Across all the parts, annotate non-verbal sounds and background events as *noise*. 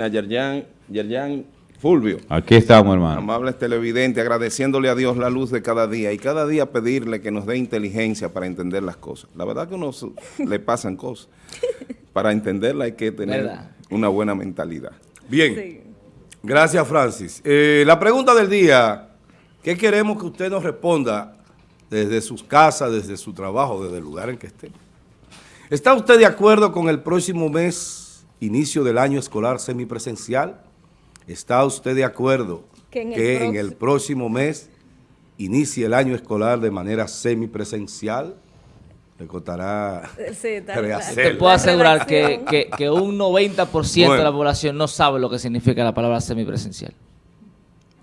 a Yerjan, Yerjan Fulvio. Aquí estamos, hermano. Amables televidentes, agradeciéndole a Dios la luz de cada día y cada día pedirle que nos dé inteligencia para entender las cosas. La verdad que a uno *laughs* le pasan cosas. Para entenderla hay que tener ¿Verdad? una buena mentalidad. Bien, Sí. gracias Francis. Eh, la pregunta del día, ¿qué queremos que usted nos responda desde sus casas, desde su trabajo, desde el lugar en que esté? ¿Está usted de acuerdo con el próximo mes, inicio del año escolar semipresencial? ¿Está usted de acuerdo Que en el que en próximo- el próximo mes inicie el año escolar de manera semipresencial? Le costará Sí, está rehacer. Te puedo asegurar que, redacción. que, que un 90% de Bueno. la población no sabe lo que significa la palabra semipresencial.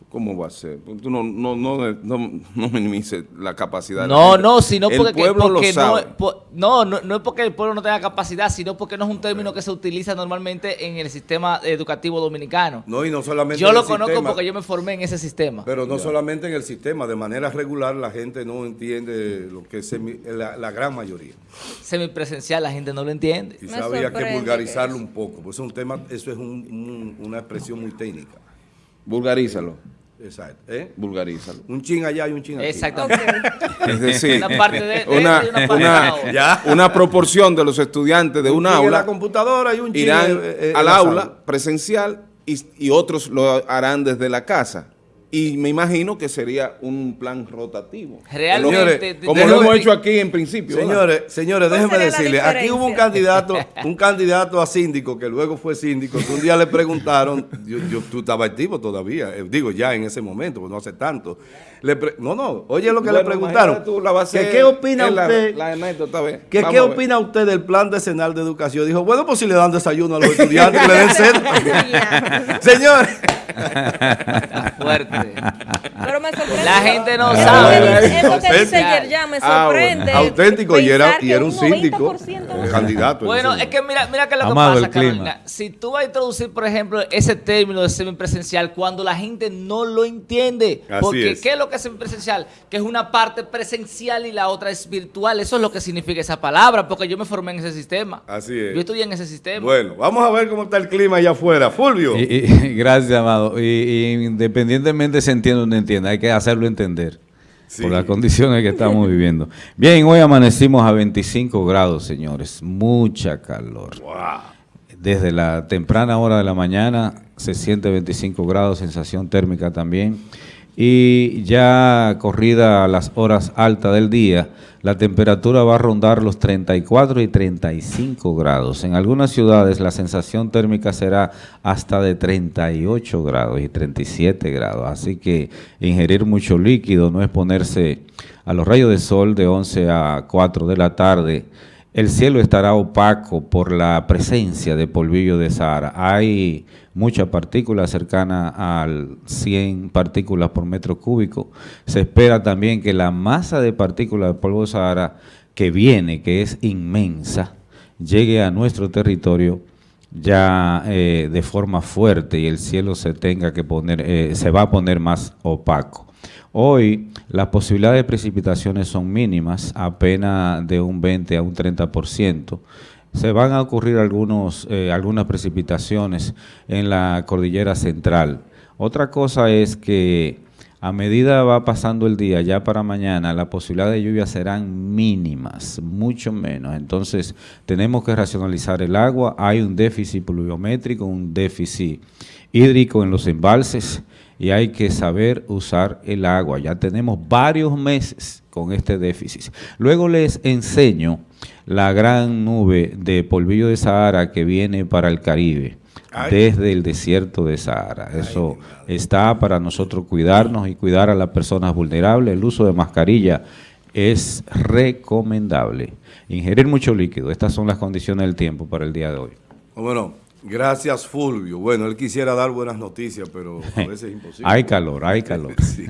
¿Cómo va a ser? Tú no, no, no, no, no minimices la capacidad. de la No, no, sino El porque, pueblo porque lo no, sabe. no, no, no es porque el pueblo no tenga capacidad, sino porque no es un término que se utiliza normalmente en el sistema educativo dominicano. No, y no solamente yo en lo el conozco sistema, porque yo me formé en ese sistema. Pero no solamente en el sistema, de manera regular la gente no entiende lo que es semi- la, la gran mayoría. Semipresencial la gente no lo entiende. Quizá Me había que vulgarizarlo que un poco, pues es un tema, eso es un- un- una expresión muy técnica. Vulgarízalo, Exacto. ¿eh? vulgarízalo. Un chin allá y un chin aquí. Exactamente. *laughs* Es decir, Una parte de- de una, y una parte una-. Ya. una proporción de los estudiantes de Un un chin en aula la computadora y un chin irán eh, eh, en al la aula sala. presencial y, y otros lo harán desde la casa. Y me imagino que sería un plan rotativo. Realmente, Señores, Como lo hemos hecho aquí en principio. ¿verdad? Señores, señores, ¿Cuál déjenme decirles, aquí hubo un candidato, un candidato a síndico que luego fue síndico, que un día le preguntaron, yo, yo- tú estabas activo todavía, eh, digo ya en ese momento, pues no hace tanto. Le pre- no, no, oye lo que Bueno, le preguntaron. tú, la que ¿Qué opina la- usted? La, anécdota, ve. ¿Qué, Vamos ¿Qué a ver. opina usted del plan decenal de educación? Dijo, bueno, pues si le dan desayuno a los estudiantes, que le den cena. *laughs* Señores, Está fuerte. Pero me sorprende. La gente no sabe. que dice- Eso que dice ya me Ah, bueno. sorprende. auténtico, y era, y que era un síndico, 90% un candidato. en Bueno, es que mira, mira qué es lo que Amado, pasa, el clima. Carolina. Si tú vas a introducir, por ejemplo, ese término de semipresencial cuando la gente no lo entiende. Así porque, es. ¿qué es lo que es semipresencial? Que es una parte presencial y la otra es virtual. Eso es lo que significa esa palabra, porque yo me formé en ese sistema. Así es. Yo estudié en ese sistema. Bueno, vamos a ver cómo está el clima allá afuera. Fulvio. Y- y- *laughs* gracias, amado. Y, y independientemente se entienda o no entienda, hay que hacerlo entender. Sí. Por las condiciones que estamos *laughs* viviendo. Bien, hoy amanecimos a 25 grados, señores. Mucha calor. Desde la temprana hora de la mañana se siente 25 grados, sensación térmica también. Y ya corrida las horas altas del día, la temperatura va a rondar los 34 y 35 grados. En algunas ciudades la sensación térmica será hasta de 38 grados y 37 grados. Así que ingerir mucho líquido, no exponerse a los rayos de sol de 11 a 4 de la tarde. El cielo estará opaco por la presencia de polvillo de Sahara. Hay mucha partícula cercana al 100 partículas por metro cúbico. Se espera también que la masa de partículas de polvo de Sahara que viene, que es inmensa, llegue a nuestro territorio ya eh, de forma fuerte y el cielo se tenga que poner, eh, se va a poner más opaco. Hoy las posibilidades de precipitaciones son mínimas, apenas de un 20 a un 30%. Se van a ocurrir algunos, eh, algunas precipitaciones en la cordillera central. Otra cosa es que a medida va pasando el día, ya para mañana, las posibilidades de lluvia serán mínimas, mucho menos. Entonces, tenemos que racionalizar el agua. Hay un déficit pluviométrico, un déficit hídrico en los embalses y hay que saber usar el agua. Ya tenemos varios meses con este déficit. Luego les enseño la gran nube de polvillo de Sahara que viene para el Caribe desde el desierto de Sahara. Eso está para nosotros cuidarnos y cuidar a las personas vulnerables. El uso de mascarilla es recomendable. Ingerir mucho líquido. Estas son las condiciones del tiempo para el día de hoy. Bueno, gracias Fulvio. Bueno, él quisiera dar buenas noticias, pero a *laughs* veces es imposible. Hay calor, hay calor. *laughs* Sí.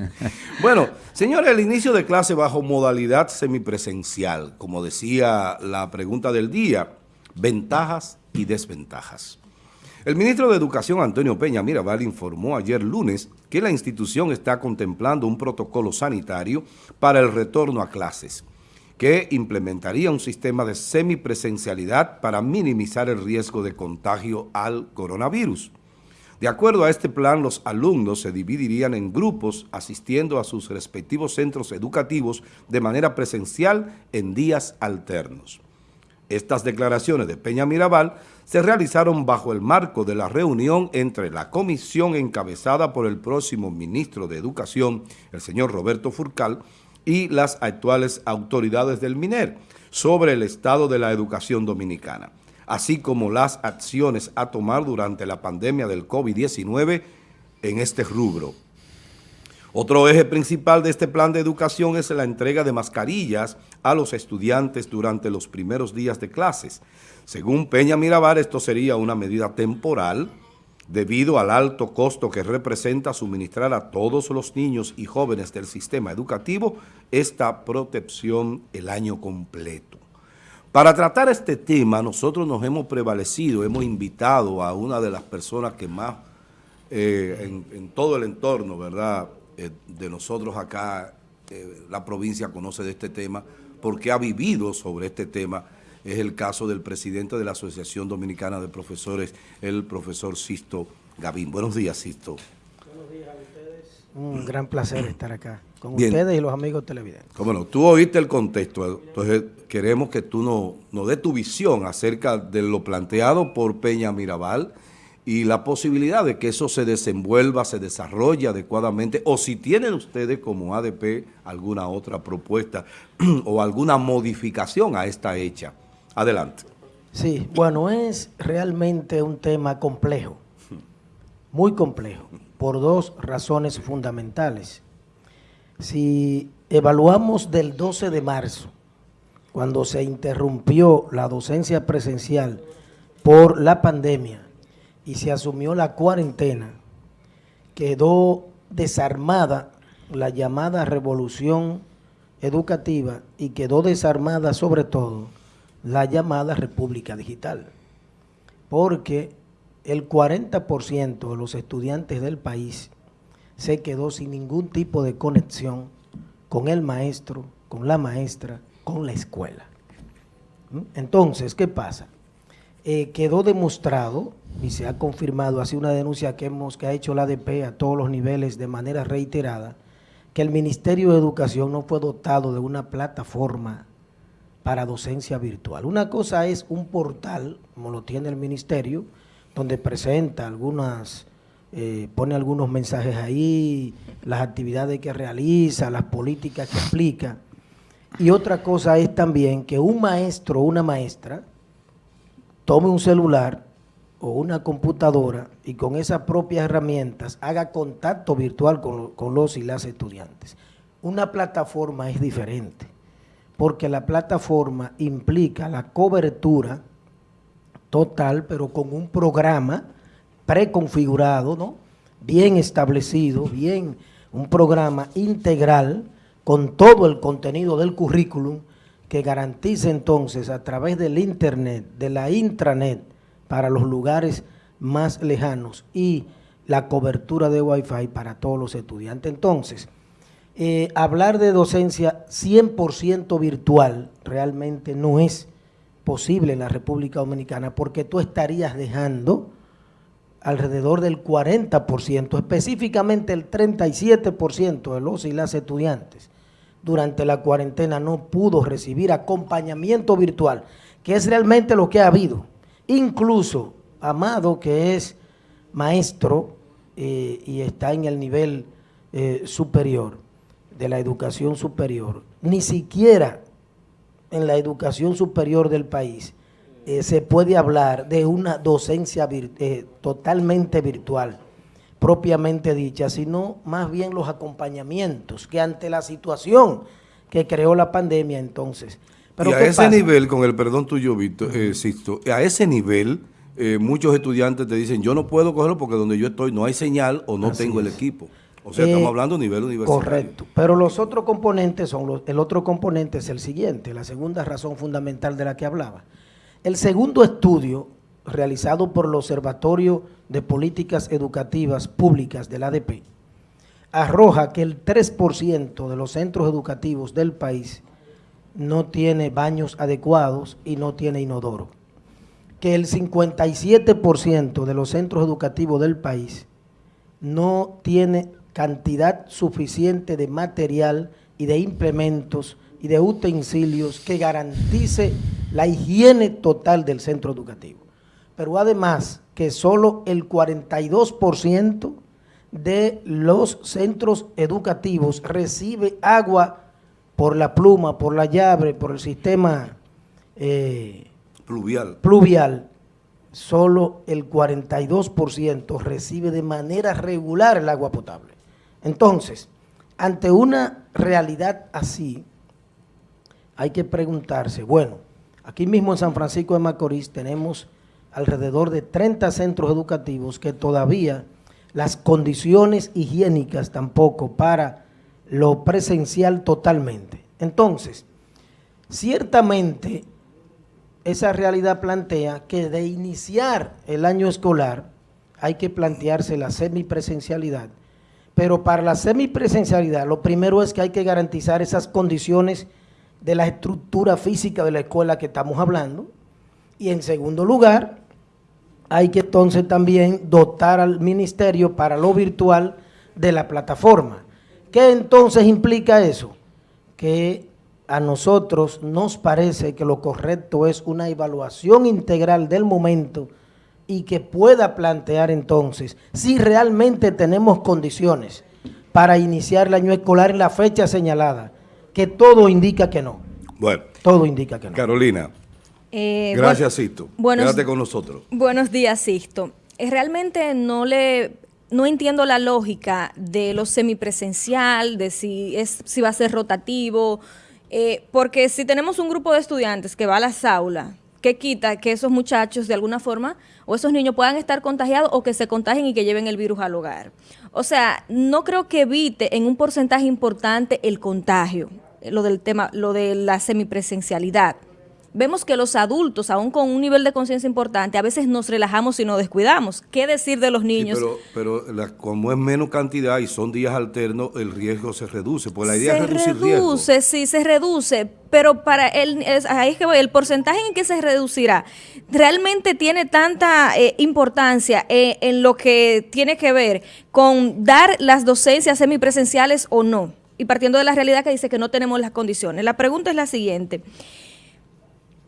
Bueno, señores, el inicio de clase bajo modalidad semipresencial, como decía la pregunta del día, ventajas y desventajas. El ministro de Educación, Antonio Peña Mirabal, informó ayer lunes que la institución está contemplando un protocolo sanitario para el retorno a clases, que implementaría un sistema de semipresencialidad para minimizar el riesgo de contagio al coronavirus. De acuerdo a este plan, los alumnos se dividirían en grupos asistiendo a sus respectivos centros educativos de manera presencial en días alternos. Estas declaraciones de Peña Mirabal se realizaron bajo el marco de la reunión entre la comisión encabezada por el próximo ministro de Educación, el señor Roberto Furcal, y las actuales autoridades del MINER sobre el estado de la educación dominicana, así como las acciones a tomar durante la pandemia del COVID-19 en este rubro. Otro eje principal de este plan de educación es la entrega de mascarillas a los estudiantes durante los primeros días de clases. Según Peña Mirabal, esto sería una medida temporal debido al alto costo que representa suministrar a todos los niños y jóvenes del sistema educativo esta protección el año completo. Para tratar este tema, nosotros nos hemos prevalecido, hemos invitado a una de las personas que más eh, en, todo el entorno, ¿verdad?, eh, de nosotros acá, eh, la provincia conoce de este tema, porque ha vivido sobre este tema, es el caso del presidente de la Asociación Dominicana de Profesores, el profesor Sisto Gavín. Buenos días, Sisto. Buenos días a ustedes. Un gran placer estar acá con Bien. ustedes y los amigos televidentes. Cómo no, tú oíste el contexto, entonces queremos que tú nos no dé tu visión acerca de lo planteado por Peña Mirabal y la posibilidad de que eso se desenvuelva, se desarrolle adecuadamente, o si tienen ustedes como ADP alguna otra propuesta *clears throat* o alguna modificación a esta hecha. Adelante. Sí, bueno, es realmente un tema complejo, muy complejo, por dos razones fundamentales. Si evaluamos del 12 de marzo, cuando se interrumpió la docencia presencial por la pandemia y se asumió la cuarentena, quedó desarmada la llamada revolución educativa y quedó desarmada sobre todo la llamada República Digital, porque el 40% de los estudiantes del país se quedó sin ningún tipo de conexión con el maestro, con la maestra, con la escuela. ¿Mm? Entonces, ¿qué pasa? Eh, quedó demostrado y se ha confirmado, así una denuncia que, hemos, que ha hecho la ADP a todos los niveles de manera reiterada, que el Ministerio de Educación no fue dotado de una plataforma para docencia virtual. Una cosa es un portal, como lo tiene el Ministerio, donde presenta algunas, eh, pone algunos mensajes ahí, las actividades que realiza, las políticas que aplica. Y otra cosa es también que un maestro o una maestra tome un celular o una computadora y con esas propias herramientas haga contacto virtual con, con los y las estudiantes. Una plataforma es diferente, porque la plataforma implica la cobertura total, pero con un programa preconfigurado, ¿no? bien establecido, bien, un programa integral con todo el contenido del currículum que garantice entonces a través del internet, de la intranet, para los lugares más lejanos y la cobertura de Wi-Fi para todos los estudiantes. Entonces, eh, hablar de docencia 100% virtual realmente no es posible en la República Dominicana porque tú estarías dejando alrededor del 40%, específicamente el 37% de los y las estudiantes durante la cuarentena no pudo recibir acompañamiento virtual, que es realmente lo que ha habido. Incluso Amado, que es maestro eh, y está en el nivel eh, superior de la educación superior, ni siquiera en la educación superior del país eh, se puede hablar de una docencia vir- eh, totalmente virtual, propiamente dicha, sino más bien los acompañamientos que ante la situación que creó la pandemia entonces. Pero y a ¿qué ese pasa? nivel, con el perdón tuyo, Víctor, eh, Sixto, a ese nivel, eh, muchos estudiantes te dicen, yo no puedo cogerlo porque donde yo estoy no hay señal o no Así tengo el es. equipo. O sea, Eh, estamos hablando a nivel universitario. Correcto. Pero los otros componentes son los, el otro componente es el siguiente, la segunda razón fundamental de la que hablaba. El segundo estudio realizado por el Observatorio de Políticas Educativas Públicas del ADP arroja que el 3% de los centros educativos del país no tiene baños adecuados y no tiene inodoro. que el 57% de los centros educativos del país no tiene cantidad suficiente de material y de implementos y de utensilios que garantice la higiene total del centro educativo. Pero además que solo el 42% de los centros educativos recibe agua por la pluma, por la llave, por el sistema eh, Pluvial. pluvial, solo el 42% recibe de manera regular el agua potable. Entonces, ante una realidad así, hay que preguntarse, bueno, aquí mismo en San Francisco de Macorís tenemos alrededor de 30 centros educativos que todavía las condiciones higiénicas tampoco para lo presencial totalmente. Entonces, ciertamente esa realidad plantea que de iniciar el año escolar hay que plantearse la semipresencialidad, pero para la semipresencialidad lo primero es que hay que garantizar esas condiciones de la estructura física de la escuela que estamos hablando y en segundo lugar hay que entonces también dotar al ministerio para lo virtual de la plataforma. ¿Qué entonces implica eso? Que a nosotros nos parece que lo correcto es una evaluación integral del momento y que pueda plantear entonces si realmente tenemos condiciones para iniciar el año escolar en la fecha señalada, que todo indica que no, Bueno, todo indica que no. Carolina, Eh, gracias, bueno, Sisto. buenos- Quédate con nosotros. Buenos días, Sisto. Eh, Realmente no le no entiendo la lógica de lo semipresencial, de si es si va a ser rotativo, eh, porque si tenemos un grupo de estudiantes que va a las aulas, ¿qué quita que esos muchachos de alguna forma o esos niños puedan estar contagiados o que se contagien y que lleven el virus al hogar? O sea, no creo que evite en un porcentaje importante el contagio, eh, lo del tema, lo de la semipresencialidad. Vemos que los adultos, aún con un nivel de conciencia importante, a veces nos relajamos y nos descuidamos. ¿Qué decir de los Sí, niños? pero pero la- como es menos cantidad y son días alternos, el riesgo se reduce. Pues la idea se es reducir riesgo. reduce, sí, se reduce, pero para el, es- ahí es que voy, el porcentaje en que se reducirá realmente tiene tanta eh, importancia eh, en lo que tiene que ver con dar las docencias semipresenciales o no. Y partiendo de la realidad que dice que no tenemos las condiciones. La pregunta es la siguiente.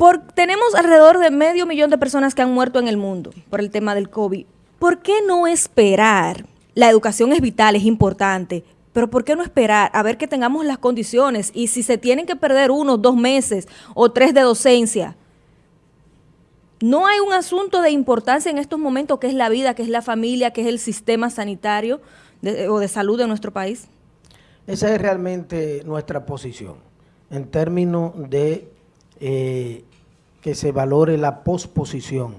Por, tenemos alrededor de medio millón de personas que han muerto en el mundo por el tema del COVID. ¿Por qué no esperar? La educación es vital, es importante, pero ¿por qué no esperar a ver que tengamos las condiciones? Y si se tienen que perder uno, dos meses o tres de docencia, no hay un asunto de importancia en estos momentos que es la vida, que es la familia, que es el sistema sanitario o de salud de nuestro país. Esa es realmente nuestra posición en términos de eh, que se valore la posposición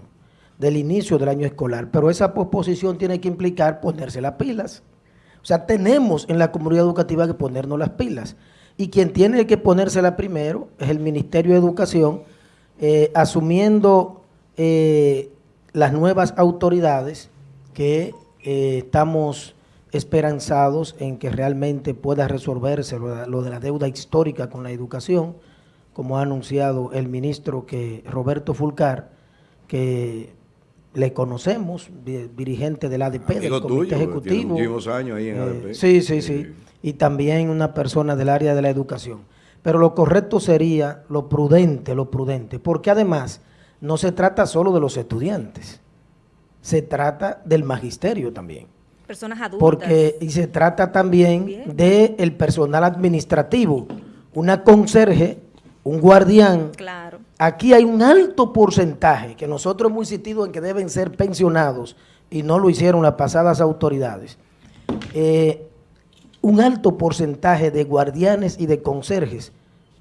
del inicio del año escolar, pero esa posposición tiene que implicar ponerse las pilas. O sea, tenemos en la comunidad educativa que ponernos las pilas. Y quien tiene que ponérsela primero es el Ministerio de Educación, eh, asumiendo eh, las nuevas autoridades que eh, estamos esperanzados en que realmente pueda resolverse lo, de- lo de la deuda histórica con la educación, como ha anunciado el ministro que Roberto Fulcar, que le conocemos, di- dirigente del ADP, del Amigo Comité tuyo, tiene Ejecutivo. muchísimos años ahí en Eh, ADP. sí, sí, sí. Y también una persona del área de la educación. Pero lo correcto sería lo prudente, lo prudente, porque además no se trata solo de los estudiantes, se trata del magisterio también. Personas adultas. Porque, y se trata también del personal administrativo, una conserje, un guardián. Claro. Aquí hay un alto porcentaje que nosotros hemos insistido en que deben ser pensionados y no lo hicieron las pasadas autoridades. Eh, un alto porcentaje de guardianes y de conserjes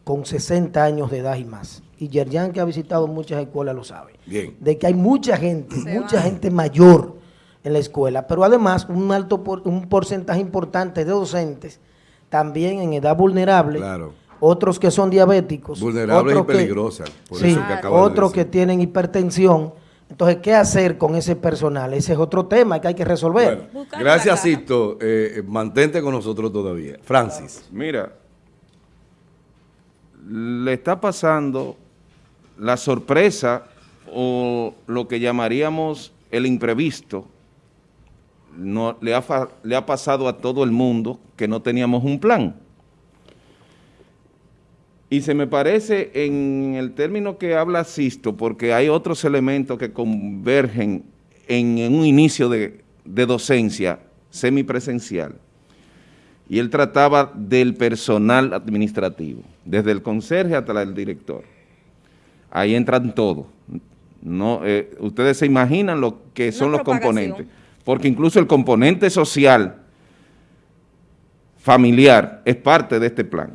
con 60 años de edad y más. Y Yerjan, que ha visitado muchas escuelas, lo sabe. Bien. De que hay mucha gente, Se mucha va. gente mayor en la escuela, pero además un alto por- un porcentaje importante de docentes también en edad vulnerable, Claro. Otros que son diabéticos, Vulnerables y otros que- peligrosas. Por sí, eso que acabas de otros que tienen hipertensión. Entonces, ¿qué hacer con ese personal? Ese es otro tema que hay que resolver. Bueno, gracias. Sisto. Eh, mantente con nosotros todavía. Francis. Mira, le está pasando la sorpresa o lo que llamaríamos el imprevisto, no, le, ha, le ha pasado a todo el mundo que no teníamos un plan. Y se me parece en el término que habla Sisto, porque hay otros elementos que convergen en, en un inicio de, de docencia semipresencial. Y él trataba del personal administrativo, desde el conserje hasta el director. Ahí entran todos. No, eh, ustedes se imaginan lo que son los componentes, porque incluso el componente social familiar es parte de este plan,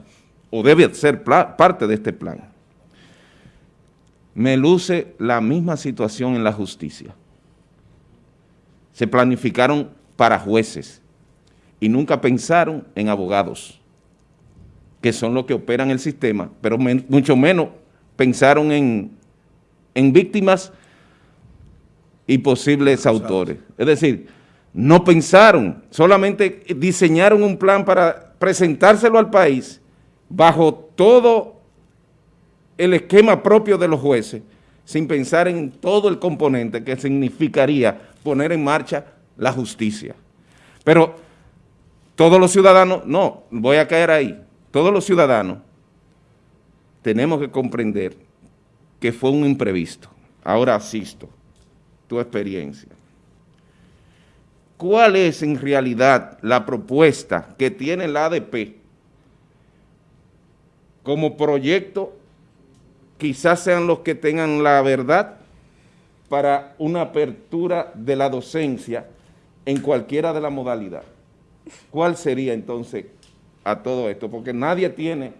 o debe ser parte de este plan. Me luce la misma situación en la justicia. Se planificaron para jueces y nunca pensaron en abogados, que son los que operan el sistema, pero men- mucho menos pensaron en, en víctimas y posibles autores. Es decir, no pensaron, solamente diseñaron un plan para presentárselo al país bajo todo el esquema propio de los jueces, sin pensar en todo el componente que significaría poner en marcha la justicia. Pero todos los ciudadanos, no, voy a caer ahí, todos los ciudadanos tenemos que comprender que fue un imprevisto. Ahora asisto tu experiencia. ¿Cuál es en realidad la propuesta que tiene la ADP como proyecto? Quizás sean los que tengan la verdad para una apertura de la docencia en cualquiera de las modalidades. ¿Cuál sería entonces a todo esto? Porque nadie tiene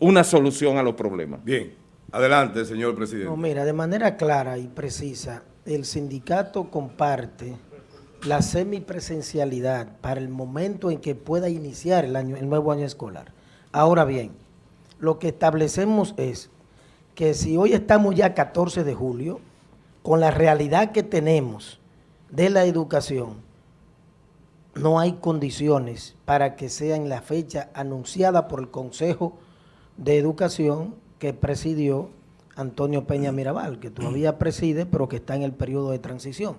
una solución a los problemas. Bien, adelante, señor presidente. No, mira, de manera clara y precisa, el sindicato comparte la semipresencialidad para el momento en que pueda iniciar el, año, el nuevo año escolar. Ahora bien, lo que establecemos es que si hoy estamos ya 14 de julio, con la realidad que tenemos de la educación, no hay condiciones para que sea en la fecha anunciada por el Consejo de Educación que presidió Antonio Peña Mirabal, que todavía preside, pero que está en el periodo de transición.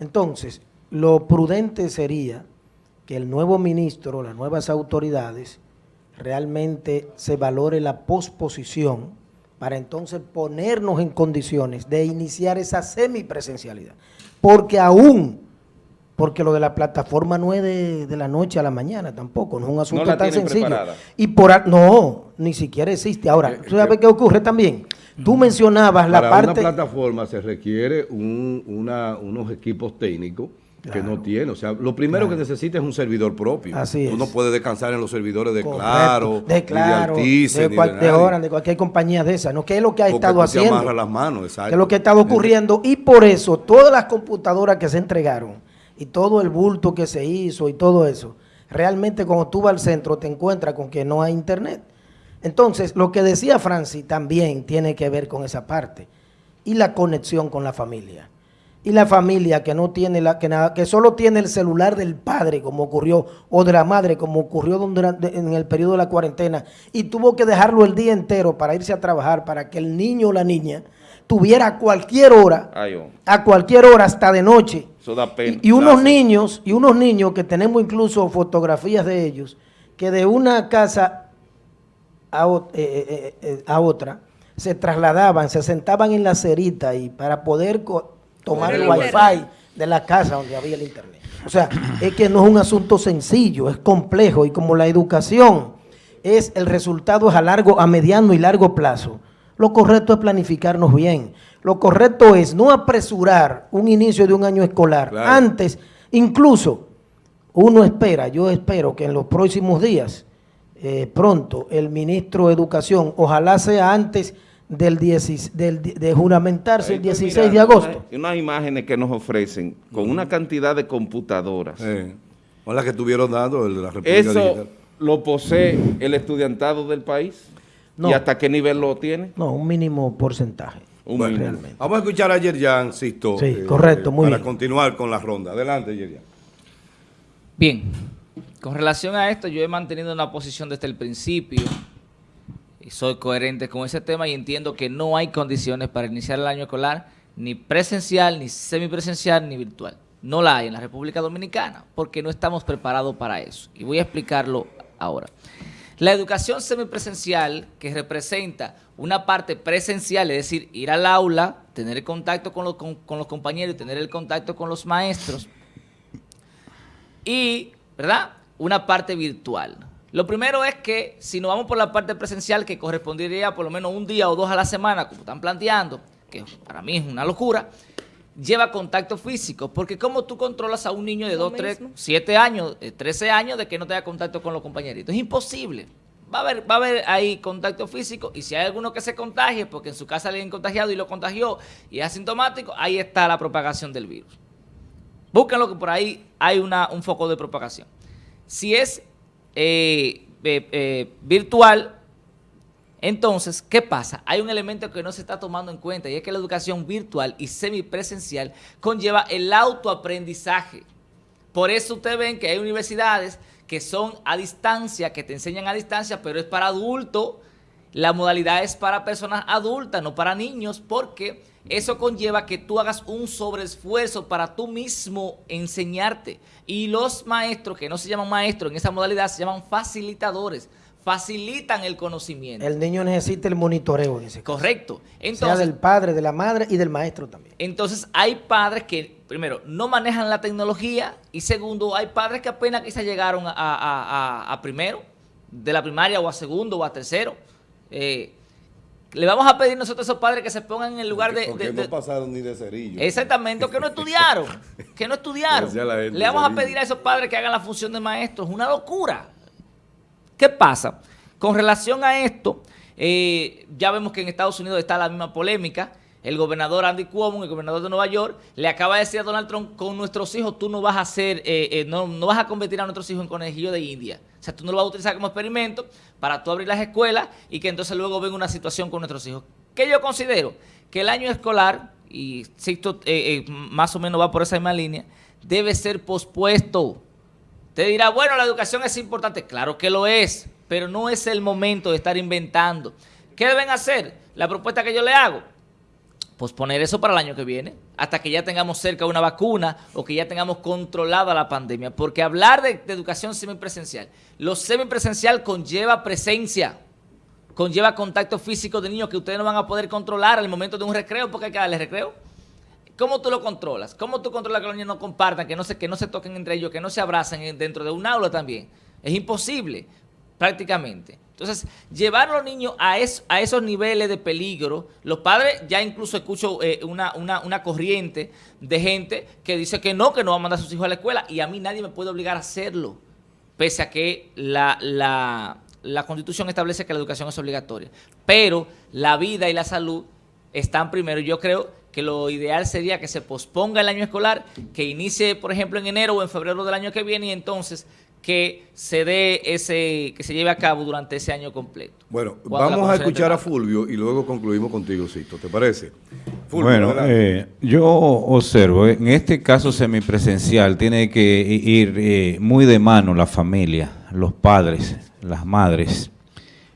Entonces, lo prudente sería que el nuevo ministro, las nuevas autoridades, realmente se valore la posposición para entonces ponernos en condiciones de iniciar esa semipresencialidad. Porque aún, porque lo de la plataforma no es de, de la noche a la mañana tampoco, no es un asunto tan sencillo. preparada. Y por no, ni siquiera existe. Ahora, ¿tú sabes qué ocurre también? Tú mencionabas la Para parte... una plataforma se requiere un- una- unos equipos técnicos que no tiene. O sea, lo primero que necesita es un servidor propio. Así Tú no es. puedes descansar en los servidores de Correcto, Claro, de Claro, de Altice, de, cual- de. Orange, de cualquier compañía de esas, ¿no? ¿Qué es lo que ha Porque estado haciendo? amarras las manos, exacto. que es lo que ha estado ocurriendo y por eso todas las computadoras que se entregaron y todo el bulto que se hizo y todo eso, realmente cuando tú vas al centro te encuentras con que no hay internet. Entonces, lo que decía Francis también tiene que ver con esa parte y la conexión con la familia. Y la familia que no tiene la que nada, que solo tiene el celular del padre, como ocurrió, o de la madre, como ocurrió durante- en el periodo de la cuarentena, y tuvo que dejarlo el día entero para irse a trabajar, para que el niño o la niña tuviera a cualquier hora, Ay, hombre, a cualquier hora, hasta de noche. eso da pena. Y, y unos niños, y unos niños que tenemos incluso fotografías de ellos, que de una casa a, eh, eh, eh, a otra se trasladaban, se sentaban en la cerita y para poder co- tomar el Poder wifi de la casa donde había el internet. O sea, es que no es un asunto sencillo, es complejo y como la educación es el resultado es a largo, a mediano y largo plazo. Lo correcto es planificarnos bien. Lo correcto es no apresurar un inicio de un año escolar. Claro. Antes, incluso, uno espera, yo espero que en los próximos días, eh, pronto, el ministro de Educación, ojalá sea antes del, 10 del de juramentarse Ahí el estoy 16 de agosto. Unas, unas imágenes que nos ofrecen con una cantidad de computadoras. Eh, con la que estuvieron dando el de la República ¿Eso Digital. lo posee el estudiantado del país? No. ¿Y hasta qué nivel lo tiene? No, un mínimo porcentaje. Un Bueno, mínimo. realmente. Vamos a escuchar a Yerjan, Sisto. Sí, correcto, muy Para bien. continuar con la ronda. Adelante, Yerjan. Bien, con relación a esto, yo he mantenido una posición desde el principio y soy coherente con ese tema y entiendo que no hay condiciones para iniciar el año escolar ni presencial, ni semipresencial, ni virtual. No la hay en la República Dominicana porque no estamos preparados para eso. Y voy a explicarlo ahora. La educación semipresencial, que representa una parte presencial, es decir, ir al aula, tener el contacto con los, compañeros y tener el contacto con los maestros, y, ¿verdad?, una parte virtual. Lo primero es que si nos vamos por la parte presencial, que correspondería por lo menos un día o dos a la semana, como están planteando, que para mí es una locura, lleva contacto físico, porque ¿cómo tú controlas a un niño de 2, 3, 7 años, 13 años de que no tenga contacto con los compañeritos? Es imposible. Va a, haber, va a haber ahí contacto físico y si hay alguno que se contagie, porque en su casa le han contagiado y lo contagió y es asintomático, ahí está la propagación del virus. Búsquenlo que por ahí hay una, un foco de propagación. Si es eh, eh, eh, virtual, entonces, ¿qué pasa? Hay un elemento que no se está tomando en cuenta y es que la educación virtual y semipresencial conlleva el autoaprendizaje. Por eso ustedes ven que hay universidades que son a distancia, que te enseñan a distancia, pero es para adultos. La modalidad es para personas adultas, no para niños, porque eso conlleva que tú hagas un sobreesfuerzo para tú mismo enseñarte. Y los maestros, que no se llaman maestros en esa modalidad, se llaman facilitadores facilitan el conocimiento. El niño necesita el monitoreo en ese caso. Correcto. Entonces, sea del padre, de la madre y del maestro también. Entonces hay padres que, primero, no manejan la tecnología y segundo, hay padres que apenas quizás llegaron a, primero, de la primaria o a segundo o a tercero. Eh, le vamos a pedir nosotros a esos padres que se pongan en el lugar de... Porque no pasaron ni de cerillo. Exactamente, que no estudiaron, *laughs* que no estudiaron. Le vamos a pedir a esos padres que hagan la función de maestros. Es una locura. ¿Qué pasa? Con relación a esto, eh, ya vemos que en Estados Unidos está la misma polémica. El gobernador Andy Cuomo, el gobernador de Nueva York, le acaba de decir a Donald Trump, con nuestros hijos tú no vas a hacer, eh, eh, no, vas a convertir a nuestros hijos en conejillo de India. O sea, tú no lo vas a utilizar como experimento para tú abrir las escuelas y que entonces luego venga una situación con nuestros hijos. ¿Qué yo considero? Que el año escolar, y Sixto más o menos va por esa misma línea, debe ser pospuesto. Te dirá, bueno, la educación es importante. Claro que lo es, pero no es el momento de estar inventando. ¿Qué deben hacer? La propuesta que yo le hago, posponer eso para el año que viene, hasta que ya tengamos cerca una vacuna o que ya tengamos controlada la pandemia. Porque hablar de, educación semipresencial, lo semipresencial conlleva presencia, conlleva contacto físico de niños que ustedes no van a poder controlar al momento de un recreo, porque hay que darle recreo. ¿Cómo tú lo controlas? ¿Cómo tú controlas que los niños no compartan, que no se, que no se toquen entre ellos, que no se abracen dentro de un aula también? Es imposible, prácticamente. Entonces, llevar a los niños a, a esos niveles de peligro, los padres, ya incluso escucho eh, una, corriente de gente que dice que no, que no va a mandar a sus hijos a la escuela, y a mí nadie me puede obligar a hacerlo, pese a que la, la, la Constitución establece que la educación es obligatoria. Pero la vida y la salud están primero. Yo creo que lo ideal sería que se posponga el año escolar, que inicie, por ejemplo, en enero o en febrero del año que viene y entonces que se dé ese, que se lleve a cabo durante ese año completo. Bueno, vamos a escuchar a Fulvio y luego concluimos contigo, Sisto, ¿te parece? bueno, eh, yo observo, en este caso semipresencial tiene que ir eh, muy de mano la familia, los padres, las madres,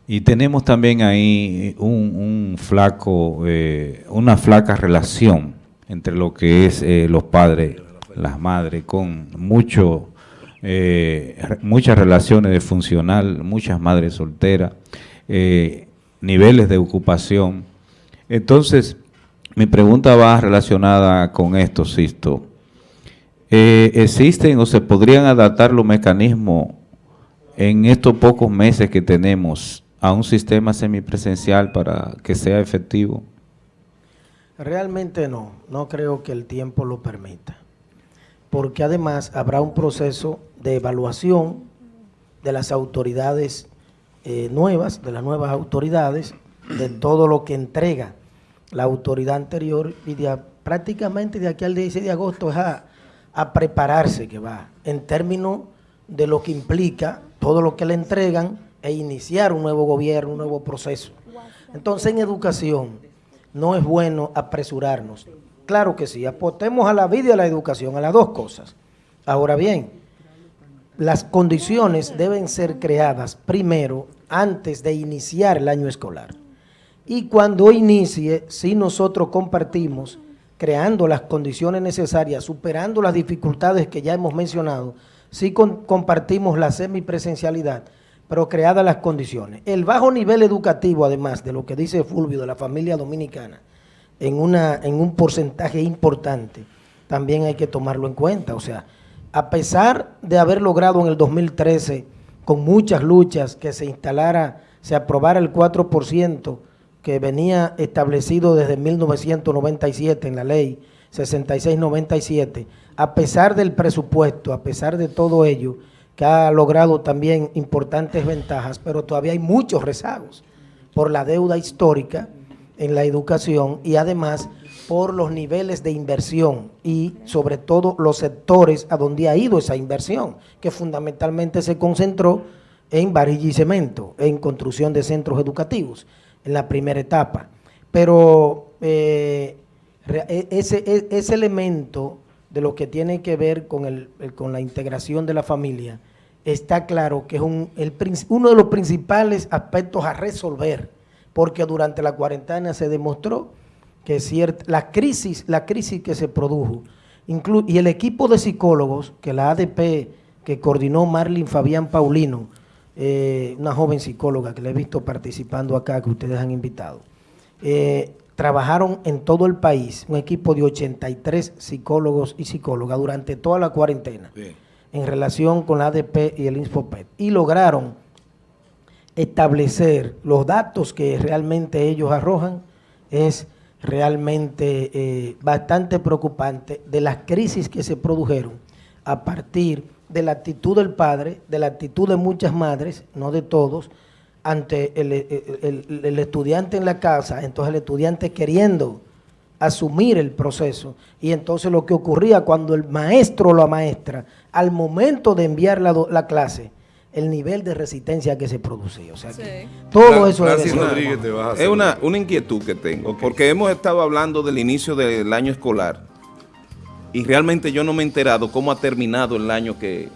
y tenemos también ahí un, flaco, eh, una flaca relación entre lo que es eh, los padres, las madres, con mucho, eh, muchas relaciones de funcional, muchas madres solteras, niveles de ocupación. Entonces, mi pregunta va relacionada con esto, Sisto. ¿Existen o se podrían adaptar los mecanismos en estos pocos meses que tenemos a un sistema semipresencial para que sea efectivo? Realmente no, no creo que el tiempo lo permita, porque además habrá un proceso de evaluación de las autoridades eh, nuevas, de las nuevas autoridades, de todo lo que entrega la autoridad anterior y prácticamente de aquí al 16 de agosto es a, a prepararse que va, en términos de lo que implica todo lo que le entregan e iniciar un nuevo gobierno, un nuevo proceso. Entonces, en educación no es bueno apresurarnos. Claro que sí, apostemos a la vida y a la educación, a las dos cosas. Ahora bien, las condiciones deben ser creadas primero antes de iniciar el año escolar. Y cuando inicie, si nosotros compartimos, creando las condiciones necesarias, superando las dificultades que ya hemos mencionado, si compartimos la semipresencialidad, pero creadas las condiciones. El bajo nivel educativo, además de lo que dice Fulvio de la familia dominicana, en, una, en un porcentaje importante, también hay que tomarlo en cuenta. O sea, a pesar de haber logrado en el 2013, con muchas luchas, que se instalara, se aprobara el 4%, que venía establecido desde 1997 en la ley 6697, a pesar del presupuesto, a pesar de todo ello, que ha logrado también importantes ventajas, pero todavía hay muchos rezagos por la deuda histórica en la educación y además por los niveles de inversión y sobre todo los sectores a donde ha ido esa inversión, que fundamentalmente se concentró en varilla y cemento, en construcción de centros educativos en la primera etapa. Pero eh, e, ese, e, ese, elemento de lo que tiene que ver con, el, con la integración de la familia, está claro que es un, el, uno de los principales aspectos a resolver, porque durante la cuarentena se demostró que cierta, la, crisis, la crisis que se produjo, y el equipo de psicólogos que la ADP, que coordinó Marlin Fabián Paulino, eh, una joven psicóloga que le he visto participando acá, que ustedes han invitado, eh, trabajaron en todo el país, un equipo de 83 psicólogos y psicólogas durante toda la cuarentena, en relación con la ADP y el Infopet, y lograron establecer los datos que realmente ellos arrojan, es realmente eh, bastante preocupante de las crisis que se produjeron a partir de la actitud del padre, de la actitud de muchas madres, no de todos, ante el, estudiante en la casa, entonces el estudiante queriendo asumir el proceso. Y entonces lo que ocurría cuando el maestro o la maestra, al momento de enviar la, clase, el nivel de resistencia que se producía. O sea, todo eso es una, una, inquietud que tengo, porque hemos estado hablando del inicio del año escolar y realmente yo no me he enterado cómo ha terminado el año que,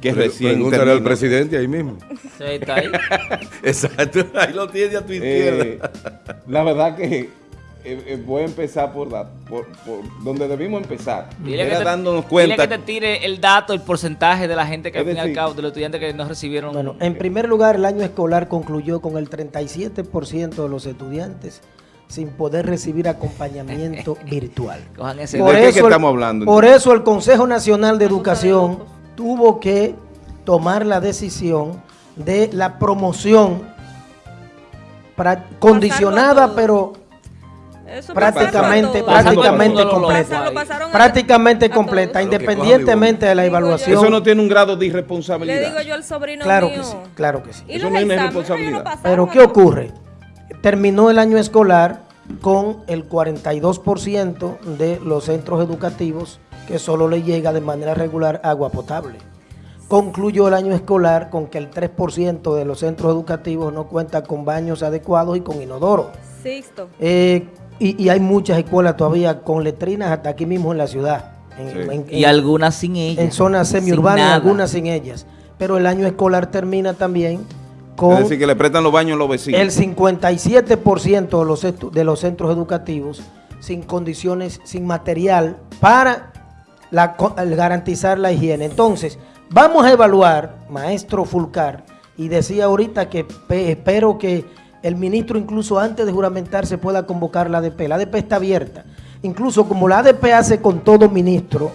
que recién Pregúntale al presidente ahí mismo. Sí, está ahí. *laughs* Exacto, ahí lo tiene a tu izquierda. Eh, la verdad que eh, eh, voy a empezar por, por, donde debimos empezar. Dile que, te, dándonos cuenta. Dile que te tire el dato, el porcentaje de la gente que al fin y al cabo, de los estudiantes que no recibieron. Bueno, en primer lugar, el año escolar concluyó con el 37% de los estudiantes sin poder recibir acompañamiento *laughs* virtual. por, eso, estamos hablando, por eso el Consejo Nacional de Educación tuvo que tomar la decisión de la promoción condicionada, pero prácticamente, prácticamente completa. prácticamente completa, independientemente de la evaluación. Eso no tiene un grado de irresponsabilidad. Le digo yo al sobrino Claro que sí, claro que sí. Eso no es irresponsabilidad. Pero ¿qué ocurre? terminó el año escolar con el 42% de los centros educativos que solo le llega de manera regular agua potable. Concluyó el año escolar con que el 3% de los centros educativos no cuenta con baños adecuados y con inodoro. Eh, y, hay muchas escuelas todavía con letrinas hasta aquí mismo en la ciudad. y algunas sin ellas. En zonas semiurbanas, algunas sin ellas. Pero el año escolar termina también es decir, que le prestan los baños a los vecinos. El 57% de los, de los centros educativos sin condiciones, sin material para garantizar la higiene. Entonces, vamos a evaluar, maestro Fulcar, y decía ahorita que espero que el ministro incluso antes de juramentarse pueda convocar la ADP. La ADP está abierta. Incluso como la ADP hace con todo ministro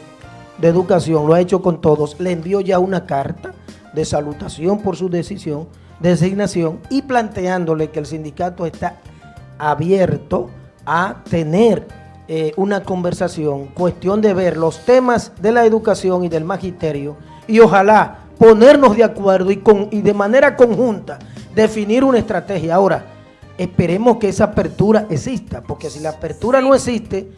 de educación, lo ha hecho con todos, le envió ya una carta de salutación por su decisión designación y planteándole que el sindicato está abierto a tener eh, una conversación, cuestión de ver los temas de la educación y del magisterio y ojalá ponernos de acuerdo y, con, y de manera conjunta definir una estrategia. Ahora, esperemos que esa apertura exista, porque si la apertura no existe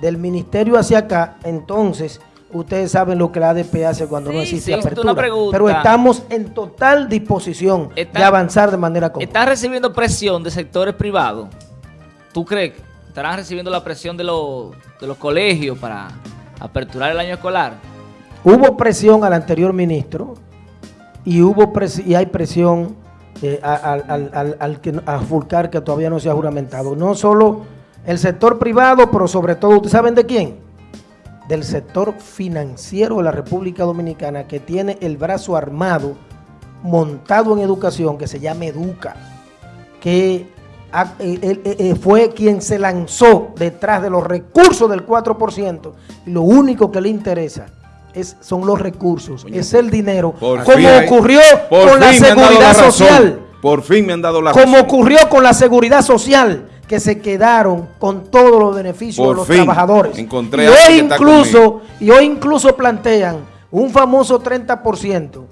del ministerio hacia acá, entonces ustedes saben lo que la ADP hace cuando no existe apertura. pero estamos en total disposición de avanzar de manera conjunta. ¿Están recibiendo presión de sectores privados? ¿Tú crees que estarán recibiendo la presión de los, de los colegios para aperturar el año escolar? Hubo presión al anterior ministro y, hubo y hay presión eh, al, al, que, a Fulcar que todavía no se ha juramentado. No solo el sector privado, pero sobre todo, ¿ustedes saben de quién? Del sector financiero de la República Dominicana que tiene el brazo armado montado en educación que se llama Educa, que eh, eh, fue quien se lanzó detrás de los recursos del 4% y lo único que le interesa es, son los recursos, es el dinero, como ocurrió con la seguridad social. Por fin me han dado la Como ocurrió con la seguridad social, que se quedaron con todos los beneficios de los trabajadores. Encontré y, hoy incluso, y hoy incluso plantean un famoso 30%,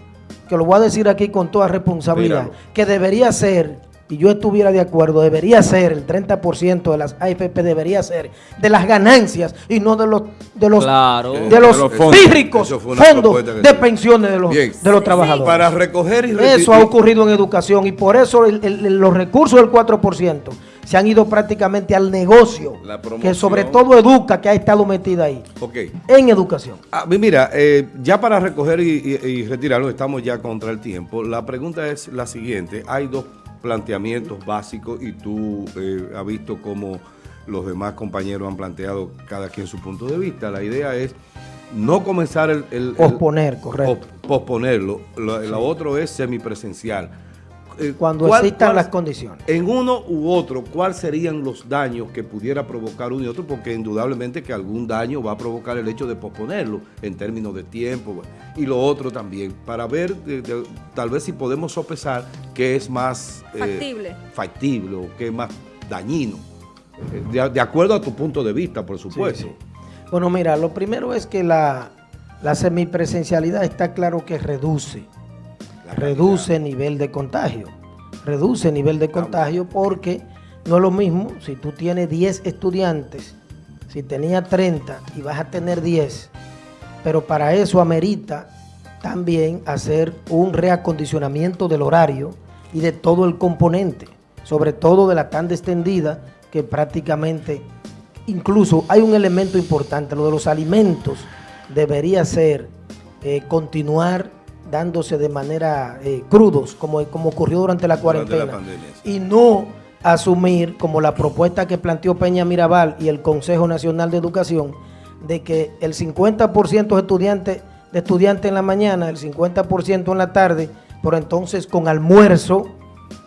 que lo voy a decir aquí con toda responsabilidad, que debería ser y yo estuviera de acuerdo, debería ser el 30% de las AFP debería ser de las ganancias y no de los de los de los, fondos, de pensiones de los, de los trabajadores. Para recoger y Eso ha ocurrido en educación y por eso los recursos del 4% se han ido prácticamente al negocio, que sobre todo educa, que ha estado metida ahí, en educación. Ah, mira, eh, ya para recoger y, y retirarlo, estamos ya contra el tiempo. La pregunta es la siguiente, hay dos planteamientos básicos y tú eh, has visto cómo los demás compañeros han planteado cada quien su punto de vista. La idea es no comenzar el... posponer, correcto. posponerlo. Lo, otro es semipresencial eh, cuando existan las condiciones. En uno u otro, ¿cuáles serían los daños que pudiera provocar uno y otro? Porque indudablemente que algún daño va a provocar el hecho de posponerlo en términos de tiempo y lo otro también, para ver tal vez si podemos sopesar qué es más eh, factible, o qué es más dañino, eh, de, acuerdo a tu punto de vista, por supuesto. Bueno, mira, lo primero es que la, la semipresencialidad está claro que reduce reduce nivel de contagio. Reduce nivel de contagio porque no es lo mismo si tú tienes 10 estudiantes, si tenía 30 y vas a tener 10, pero para eso amerita también hacer un reacondicionamiento del horario y de todo el componente, sobre todo de la tanda extendida que prácticamente, incluso hay un elemento importante, lo de los alimentos debería ser eh, continuar dándose de manera eh, crudos, como, como ocurrió durante la cuarentena, y no asumir como la propuesta que planteó Peña Mirabal y el Consejo Nacional de Educación, de que el 50% de estudiantes, de estudiantes en la mañana, el 50% en la tarde, pero entonces con almuerzo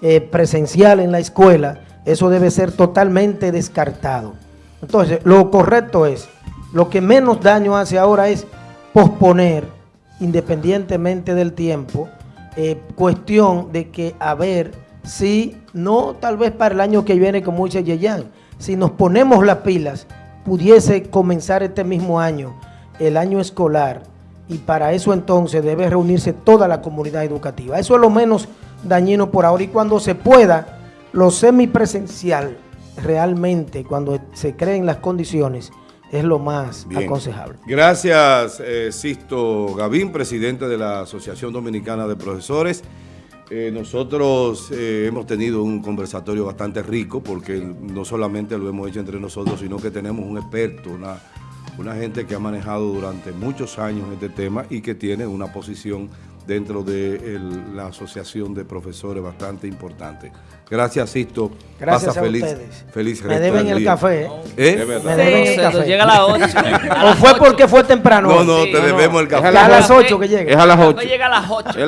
eh, presencial en la escuela, eso debe ser totalmente descartado. Entonces, lo correcto es, lo que menos daño hace ahora es posponer independientemente del tiempo, eh, cuestión de que a ver si, no tal vez para el año que viene como dice Yeyan, si nos ponemos las pilas, pudiese comenzar este mismo año, el año escolar, y para eso entonces debe reunirse toda la comunidad educativa. Eso es lo menos dañino por ahora y cuando se pueda, lo semipresencial, realmente cuando se creen las condiciones, es lo más aconsejable. Gracias, eh, Sisto Gavín, presidente de la Asociación Dominicana de Profesores. Eh, nosotros eh, hemos tenido un conversatorio bastante rico porque no solamente lo hemos hecho entre nosotros, sino que tenemos un experto, una, una gente que ha manejado durante muchos años este tema y que tiene una posición dentro de la Asociación de Profesores bastante importante. Gracias, Sisto. Gracias Pasa a feliz, ustedes. Feliz Me deben el café. ¿Eh? Me deben el café. Llega a las 8. *laughs* ¿O fue porque fue temprano? No, no, te debemos el café. Es a las 8 que llega. Es a las 8. llega a las 8.